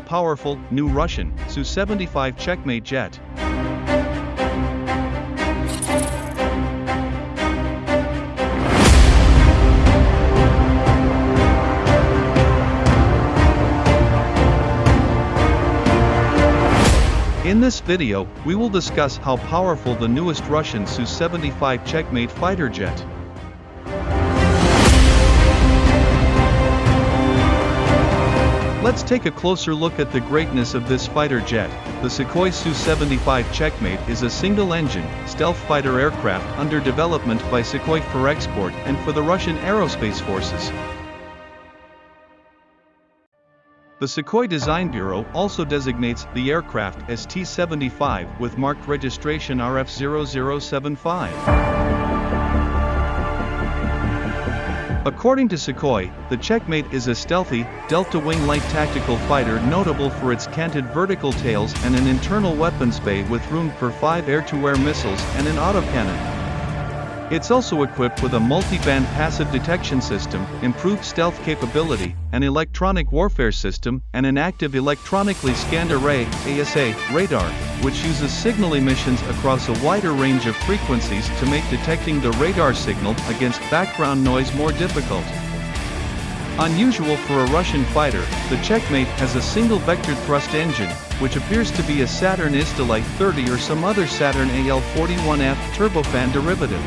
powerful, new Russian, Su-75 checkmate jet. In this video, we will discuss how powerful the newest Russian Su-75 checkmate fighter jet. Let's take a closer look at the greatness of this fighter jet. The Sukhoi Su-75 Checkmate is a single-engine, stealth fighter aircraft under development by Sukhoi for export and for the Russian Aerospace Forces. The Sukhoi Design Bureau also designates the aircraft as T-75 with marked registration RF0075. According to Sukhoi, the Checkmate is a stealthy, delta-wing light tactical fighter notable for its canted vertical tails and an internal weapons bay with room for five air-to-air missiles and an autocannon. It's also equipped with a multi-band passive detection system, improved stealth capability, an electronic warfare system, and an active electronically scanned array AESA, radar, which uses signal emissions across a wider range of frequencies to make detecting the radar signal against background noise more difficult. Unusual for a Russian fighter, the Checkmate has a single-vector thrust engine, which appears to be a Saturn Izdeliye 30 or some other Saturn AL-41F turbofan derivative.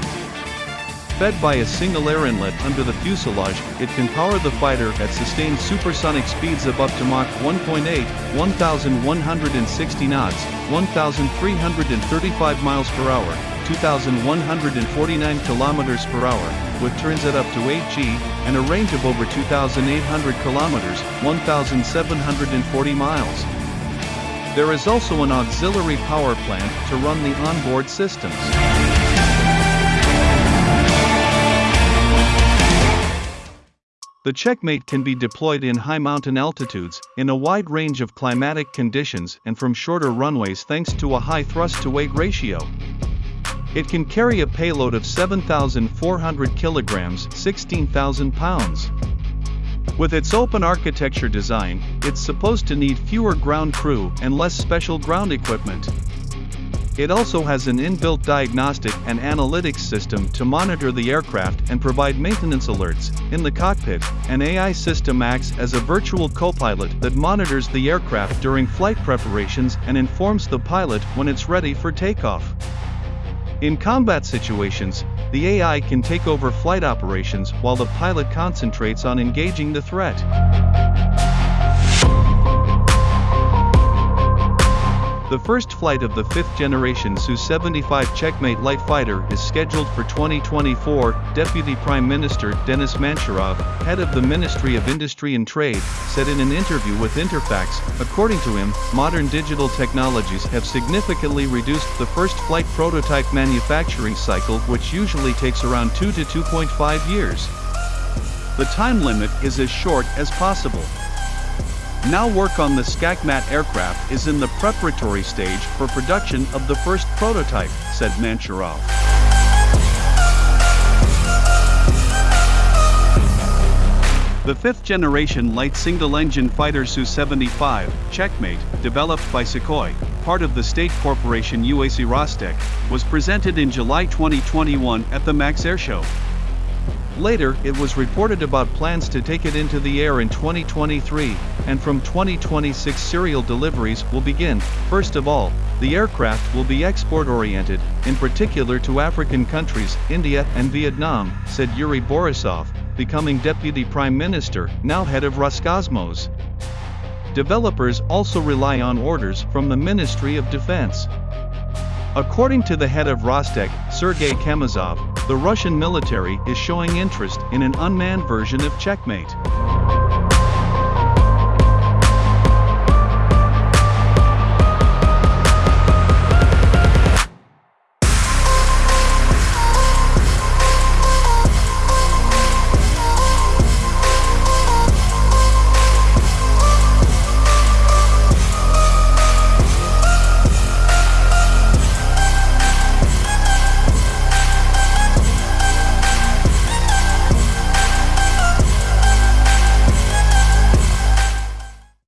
Fed by a single air inlet under the fuselage, it can power the fighter at sustained supersonic speeds of up to Mach 1.8, 1,160 knots, 1,335 miles per hour, 2,149 kilometers per hour, with turns at up to 8G, and a range of over 2,800 kilometers, 1,740 miles. There is also an auxiliary power plant to run the onboard systems. The checkmate can be deployed in high mountain altitudes, in a wide range of climatic conditions and from shorter runways thanks to a high thrust-to-weight ratio. It can carry a payload of 7,400 kilograms 16,000 pounds. With its open architecture design, it's supposed to need fewer ground crew and less special ground equipment. It also has an inbuilt diagnostic and analytics system to monitor the aircraft and provide maintenance alerts. In the cockpit, an AI system acts as a virtual co-pilot that monitors the aircraft during flight preparations and informs the pilot when it's ready for takeoff. In combat situations, the AI can take over flight operations while the pilot concentrates on engaging the threat. The first flight of the fifth generation Su-75 Checkmate light fighter is scheduled for 2024, Deputy Prime Minister Denis Manturov, head of the Ministry of Industry and Trade, said in an interview with Interfax, according to him, modern digital technologies have significantly reduced the first flight prototype manufacturing cycle which usually takes around 2 to 2.5 years. The time limit is as short as possible. Now work on the Skakmat aircraft is in the preparatory stage for production of the first prototype, said Manturov. The fifth-generation light single-engine fighter Su-75, Checkmate, developed by Sukhoi, part of the state corporation UAC Rostec, was presented in July 2021 at the MAKS Air Show. Later, it was reported about plans to take it into the air in 2023, and from 2026 serial deliveries will begin. First of all, the aircraft will be export-oriented, in particular to African countries, India and Vietnam, said Yuri Borisov, becoming Deputy Prime Minister, now head of Roscosmos. Developers also rely on orders from the Ministry of Defense. According to the head of Rostec, Sergei Chemezov, the Russian military is showing interest in an unmanned version of Checkmate.